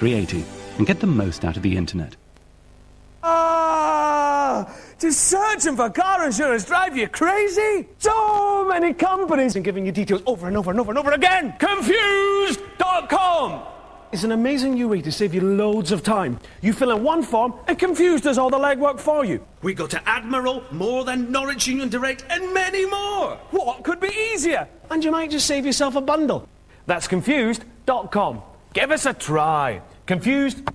380 and get the most out of the internet. Ah! Just searching for car insurance drive you crazy? So many companies and giving you details over and over and over and over again. Confused.com is an amazing new way to save you loads of time. You fill in one form and Confused does all the legwork for you. We go to Admiral, more than Norwich Union Direct, and many more. What could be easier? And you might just save yourself a bundle. That's Confused.com. Give us a try. Confused